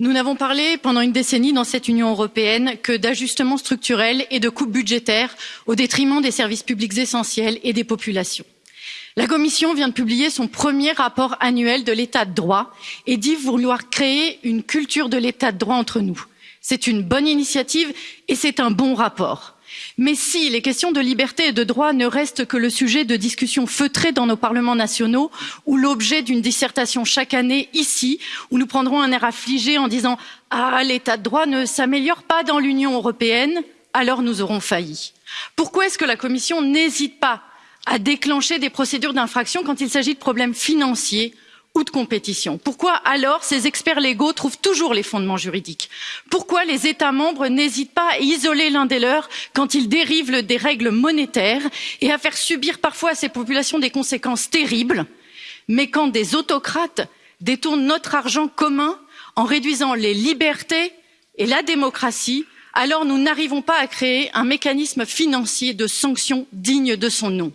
Nous n'avons parlé pendant une décennie dans cette Union européenne que d'ajustements structurels et de coupes budgétaires au détriment des services publics essentiels et des populations. La Commission vient de publier son premier rapport annuel de l'état de droit et dit vouloir créer une culture de l'état de droit entre nous. C'est une bonne initiative et c'est un bon rapport mais si les questions de liberté et de droit ne restent que le sujet de discussions feutrées dans nos parlements nationaux ou l'objet d'une dissertation chaque année ici où nous prendrons un air affligé en disant ah l'état de droit ne s'améliore pas dans l'union européenne alors nous aurons failli. pourquoi est ce que la commission n'hésite pas à déclencher des procédures d'infraction quand il s'agit de problèmes financiers ou de compétition. Pourquoi alors ces experts légaux trouvent toujours les fondements juridiques? Pourquoi les États membres n'hésitent pas à isoler l'un des leurs quand ils dérivent des règles monétaires et à faire subir parfois à ces populations des conséquences terribles Mais quand des autocrates détournent notre argent commun en réduisant les libertés et la démocratie, alors nous n'arrivons pas à créer un mécanisme financier de sanction digne de son nom?